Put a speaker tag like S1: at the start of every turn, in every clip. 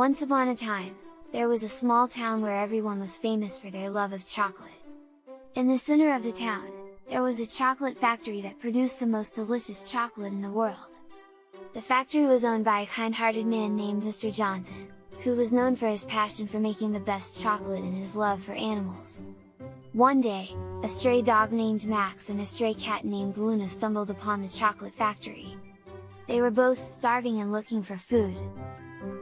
S1: Once upon a time, there was a small town where everyone was famous for their love of chocolate. In the center of the town, there was a chocolate factory that produced the most delicious chocolate in the world. The factory was owned by a kind-hearted man named Mr. Johnson, who was known for his passion for making the best chocolate and his love for animals. One day, a stray dog named Max and a stray cat named Luna stumbled upon the chocolate factory. They were both starving and looking for food.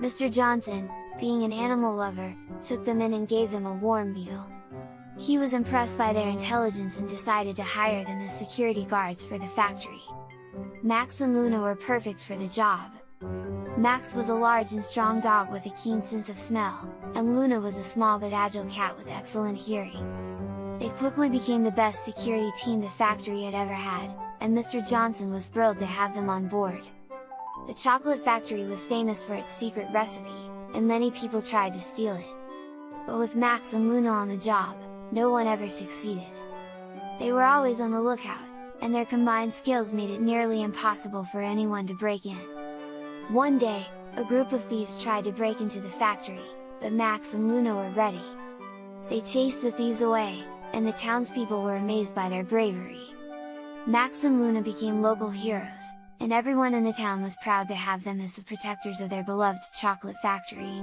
S1: Mr. Johnson, being an animal lover, took them in and gave them a warm meal. He was impressed by their intelligence and decided to hire them as security guards for the factory. Max and Luna were perfect for the job. Max was a large and strong dog with a keen sense of smell, and Luna was a small but agile cat with excellent hearing. They quickly became the best security team the factory had ever had, and Mr. Johnson was thrilled to have them on board. The chocolate factory was famous for its secret recipe, and many people tried to steal it. But with Max and Luna on the job, no one ever succeeded. They were always on the lookout, and their combined skills made it nearly impossible for anyone to break in. One day, a group of thieves tried to break into the factory, but Max and Luna were ready. They chased the thieves away, and the townspeople were amazed by their bravery. Max and Luna became local heroes, and everyone in the town was proud to have them as the protectors of their beloved chocolate factory.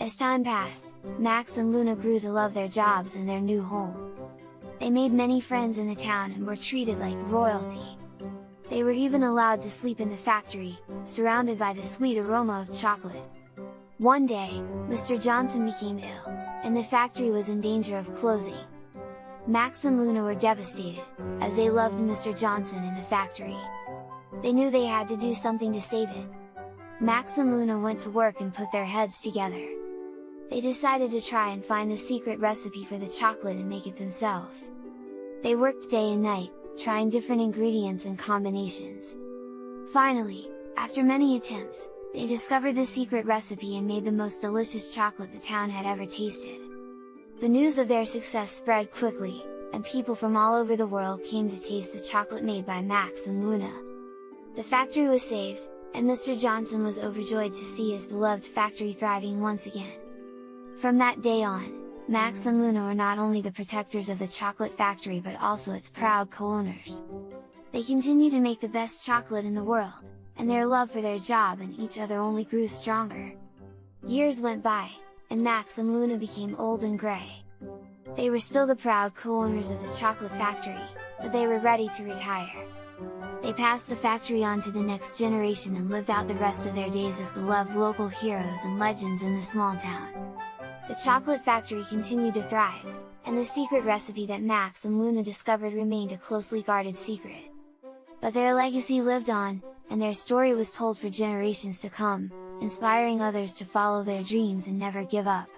S1: As time passed, Max and Luna grew to love their jobs and their new home. They made many friends in the town and were treated like royalty. They were even allowed to sleep in the factory, surrounded by the sweet aroma of chocolate. One day, Mr. Johnson became ill, and the factory was in danger of closing. Max and Luna were devastated, as they loved Mr. Johnson in the factory. They knew they had to do something to save it. Max and Luna went to work and put their heads together. They decided to try and find the secret recipe for the chocolate and make it themselves. They worked day and night, trying different ingredients and combinations. Finally, after many attempts, they discovered the secret recipe and made the most delicious chocolate the town had ever tasted. The news of their success spread quickly, and people from all over the world came to taste the chocolate made by Max and Luna. The factory was saved, and Mr. Johnson was overjoyed to see his beloved factory thriving once again. From that day on, Max and Luna were not only the protectors of the chocolate factory but also its proud co-owners. They continue to make the best chocolate in the world, and their love for their job and each other only grew stronger. Years went by, and Max and Luna became old and grey. They were still the proud co-owners of the chocolate factory, but they were ready to retire. They passed the factory on to the next generation and lived out the rest of their days as beloved local heroes and legends in the small town. The chocolate factory continued to thrive, and the secret recipe that Max and Luna discovered remained a closely guarded secret. But their legacy lived on, and their story was told for generations to come, inspiring others to follow their dreams and never give up.